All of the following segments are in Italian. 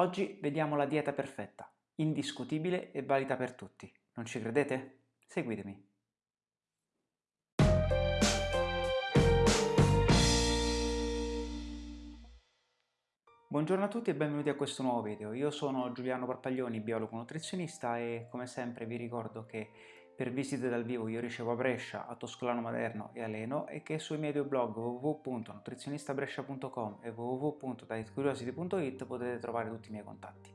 Oggi vediamo la dieta perfetta, indiscutibile e valida per tutti. Non ci credete? Seguitemi. Buongiorno a tutti e benvenuti a questo nuovo video. Io sono Giuliano Parpaglioni, biologo nutrizionista e come sempre vi ricordo che per visite dal vivo io ricevo a Brescia, a Toscolano Maderno e a Leno e che sui miei due blog www.nutrizionistabrescia.com e www.dietcuriosity.it potete trovare tutti i miei contatti.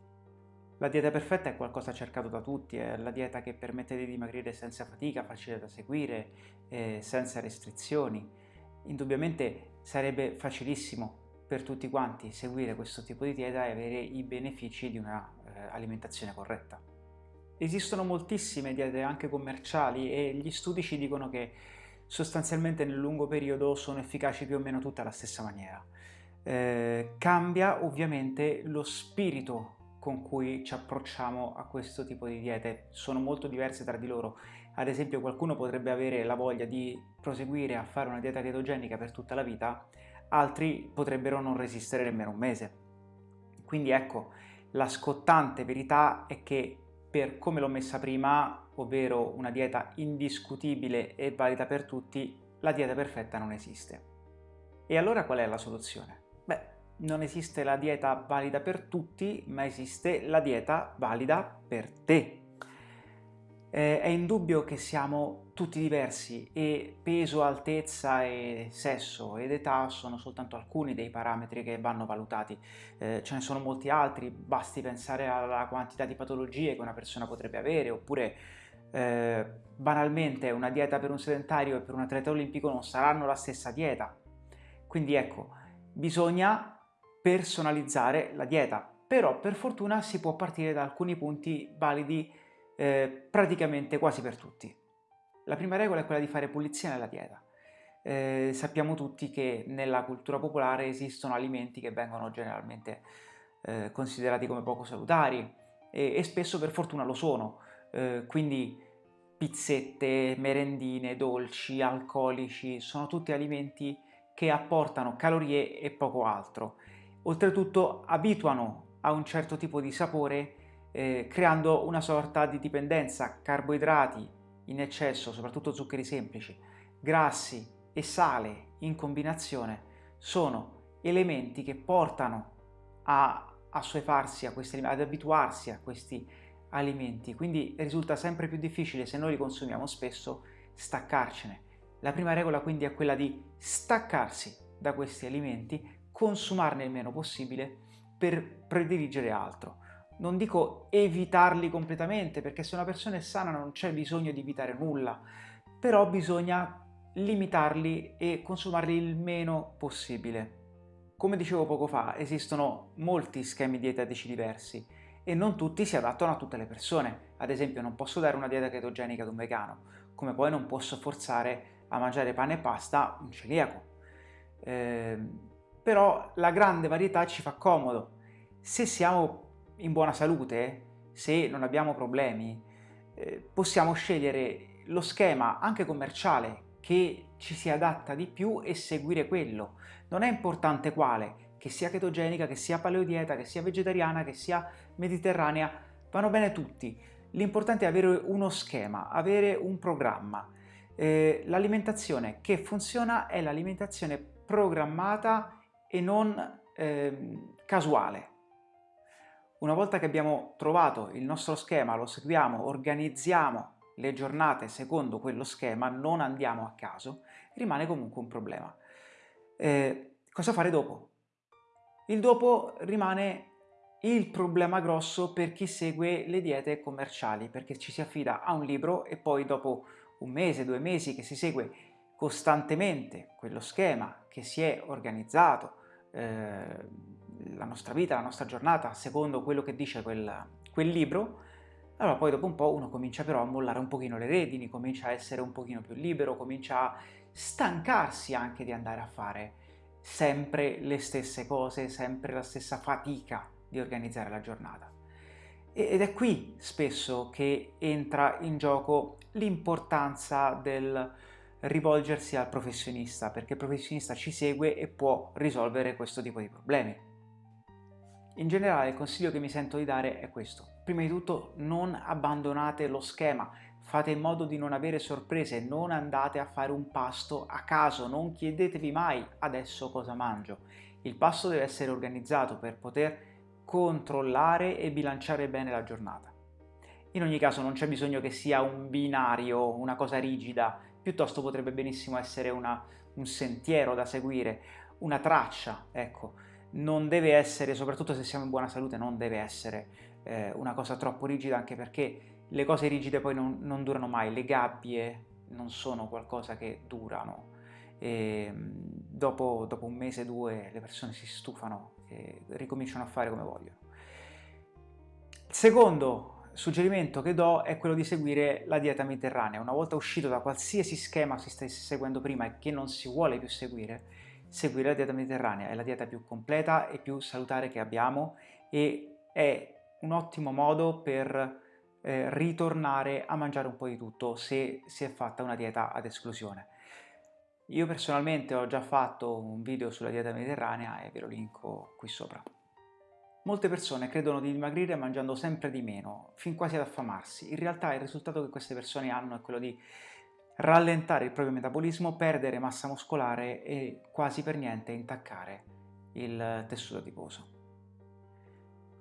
La dieta perfetta è qualcosa cercato da tutti, è la dieta che permette di dimagrire senza fatica, facile da seguire, eh, senza restrizioni. Indubbiamente sarebbe facilissimo per tutti quanti seguire questo tipo di dieta e avere i benefici di un'alimentazione eh, corretta. Esistono moltissime diete anche commerciali e gli studi ci dicono che sostanzialmente nel lungo periodo sono efficaci più o meno tutte alla stessa maniera. Eh, cambia ovviamente lo spirito con cui ci approcciamo a questo tipo di diete, sono molto diverse tra di loro. Ad esempio qualcuno potrebbe avere la voglia di proseguire a fare una dieta chetogenica per tutta la vita, altri potrebbero non resistere nemmeno un mese. Quindi ecco, la scottante verità è che per come l'ho messa prima, ovvero una dieta indiscutibile e valida per tutti, la dieta perfetta non esiste. E allora qual è la soluzione? Beh, non esiste la dieta valida per tutti, ma esiste la dieta valida per te. Eh, è indubbio che siamo tutti diversi e peso, altezza e sesso ed età sono soltanto alcuni dei parametri che vanno valutati. Eh, ce ne sono molti altri, basti pensare alla quantità di patologie che una persona potrebbe avere oppure eh, banalmente una dieta per un sedentario e per un atleta olimpico non saranno la stessa dieta. Quindi ecco, bisogna personalizzare la dieta, però per fortuna si può partire da alcuni punti validi eh, praticamente quasi per tutti. La prima regola è quella di fare pulizia nella dieta. Eh, sappiamo tutti che nella cultura popolare esistono alimenti che vengono generalmente eh, considerati come poco salutari e, e, spesso per fortuna lo sono, eh, quindi pizzette, merendine, dolci, alcolici, sono tutti alimenti che apportano calorie e poco altro. Oltretutto abituano a un certo tipo di sapore eh, creando una sorta di dipendenza, carboidrati in eccesso, soprattutto zuccheri semplici, grassi e sale in combinazione sono elementi che portano a assuefarsi a questi ad abituarsi a questi alimenti, quindi risulta sempre più difficile se noi li consumiamo spesso staccarcene. La prima regola quindi è quella di staccarsi da questi alimenti, consumarne il meno possibile per prediligere altro non dico evitarli completamente, perché se una persona è sana non c'è bisogno di evitare nulla, però bisogna limitarli e consumarli il meno possibile. Come dicevo poco fa, esistono molti schemi dietetici diversi e non tutti si adattano a tutte le persone. Ad esempio non posso dare una dieta chetogenica ad un vegano, come poi non posso forzare a mangiare pane e pasta un celiaco. Eh, però la grande varietà ci fa comodo. Se siamo in buona salute, se non abbiamo problemi, eh, possiamo scegliere lo schema anche commerciale che ci si adatta di più e seguire quello. Non è importante quale, che sia chetogenica, che sia paleodieta, che sia vegetariana, che sia mediterranea, vanno bene tutti. L'importante è avere uno schema, avere un programma. Eh, l'alimentazione che funziona è l'alimentazione programmata e non eh, casuale. Una volta che abbiamo trovato il nostro schema, lo seguiamo, organizziamo le giornate secondo quello schema, non andiamo a caso, rimane comunque un problema. Eh, cosa fare dopo? Il dopo rimane il problema grosso per chi segue le diete commerciali, perché ci si affida a un libro e poi dopo un mese, due mesi che si segue costantemente quello schema che si è organizzato, eh, la nostra vita, la nostra giornata, secondo quello che dice quel, quel libro, allora poi dopo un po' uno comincia però a mollare un pochino le redini, comincia a essere un pochino più libero, comincia a stancarsi anche di andare a fare sempre le stesse cose, sempre la stessa fatica di organizzare la giornata. Ed è qui spesso che entra in gioco l'importanza del rivolgersi al professionista, perché il professionista ci segue e può risolvere questo tipo di problemi. In generale il consiglio che mi sento di dare è questo. Prima di tutto non abbandonate lo schema, fate in modo di non avere sorprese, non andate a fare un pasto a caso, non chiedetevi mai adesso cosa mangio. Il pasto deve essere organizzato per poter controllare e bilanciare bene la giornata. In ogni caso non c'è bisogno che sia un binario, una cosa rigida, piuttosto potrebbe benissimo essere una, un sentiero da seguire, una traccia, ecco. Non deve essere, soprattutto se siamo in buona salute, non deve essere eh, una cosa troppo rigida, anche perché le cose rigide poi non, non durano mai, le gabbie non sono qualcosa che durano. E dopo, dopo un mese, due, le persone si stufano e ricominciano a fare come vogliono. Il secondo suggerimento che do è quello di seguire la dieta mediterranea. Una volta uscito da qualsiasi schema si stesse seguendo prima e che non si vuole più seguire, seguire la dieta mediterranea è la dieta più completa e più salutare che abbiamo e è un ottimo modo per eh, ritornare a mangiare un po' di tutto se si è fatta una dieta ad esclusione. Io personalmente ho già fatto un video sulla dieta mediterranea e ve lo linko qui sopra. Molte persone credono di dimagrire mangiando sempre di meno, fin quasi ad affamarsi. In realtà il risultato che queste persone hanno è quello di rallentare il proprio metabolismo, perdere massa muscolare e quasi per niente intaccare il tessuto adiposo.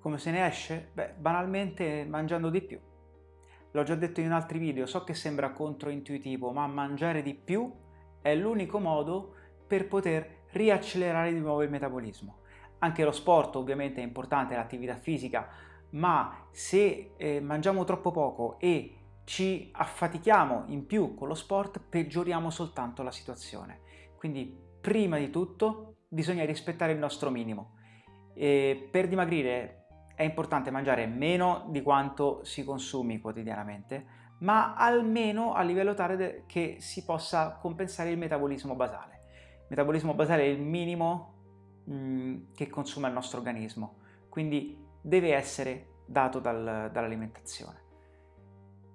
Come se ne esce? Beh, banalmente mangiando di più. L'ho già detto in altri video, so che sembra controintuitivo, ma mangiare di più è l'unico modo per poter riaccelerare di nuovo il metabolismo. Anche lo sport ovviamente è importante, l'attività fisica, ma se eh, mangiamo troppo poco e ci affatichiamo in più con lo sport, peggioriamo soltanto la situazione. Quindi prima di tutto bisogna rispettare il nostro minimo. E per dimagrire è importante mangiare meno di quanto si consumi quotidianamente, ma almeno a livello tale che si possa compensare il metabolismo basale. Il metabolismo basale è il minimo Mm, che consuma il nostro organismo, quindi deve essere dato dal, dall'alimentazione.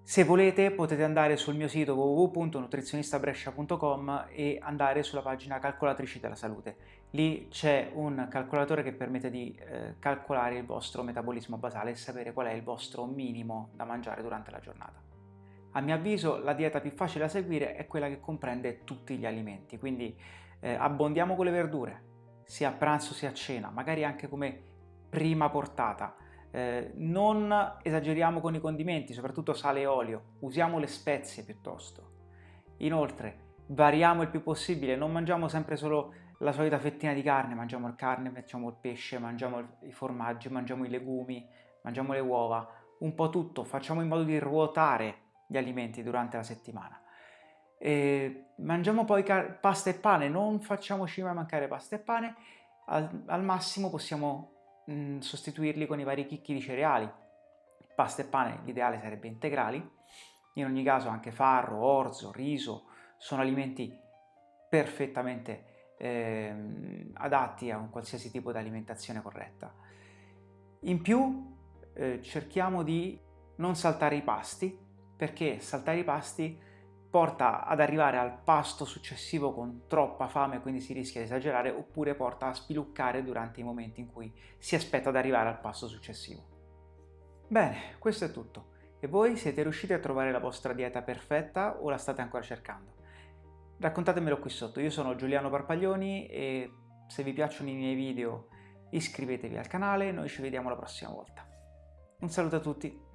Se volete potete andare sul mio sito www.nutrizionistabrescia.com e andare sulla pagina calcolatrici della salute. Lì c'è un calcolatore che permette di eh, calcolare il vostro metabolismo basale e sapere qual è il vostro minimo da mangiare durante la giornata. A mio avviso la dieta più facile da seguire è quella che comprende tutti gli alimenti, quindi eh, abbondiamo con le verdure, sia a pranzo sia a cena, magari anche come prima portata. Eh, non esageriamo con i condimenti, soprattutto sale e olio, usiamo le spezie piuttosto. Inoltre, variamo il più possibile, non mangiamo sempre solo la solita fettina di carne, mangiamo il carne, mangiamo il pesce, mangiamo i formaggi, mangiamo i legumi, mangiamo le uova, un po' tutto, facciamo in modo di ruotare gli alimenti durante la settimana. E mangiamo poi pasta e pane, non facciamoci mai mancare pasta e pane, al, al massimo possiamo mh, sostituirli con i vari chicchi di cereali. Pasta e pane l'ideale sarebbe integrali, in ogni caso anche farro, orzo, riso sono alimenti perfettamente eh, adatti a un qualsiasi tipo di alimentazione corretta. In più eh, cerchiamo di non saltare i pasti, perché saltare i pasti porta ad arrivare al pasto successivo con troppa fame, quindi si rischia di esagerare, oppure porta a spiluccare durante i momenti in cui si aspetta ad arrivare al pasto successivo. Bene, questo è tutto. E voi siete riusciti a trovare la vostra dieta perfetta o la state ancora cercando? Raccontatemelo qui sotto, io sono Giuliano Parpaglioni e se vi piacciono i miei video iscrivetevi al canale, noi ci vediamo la prossima volta. Un saluto a tutti!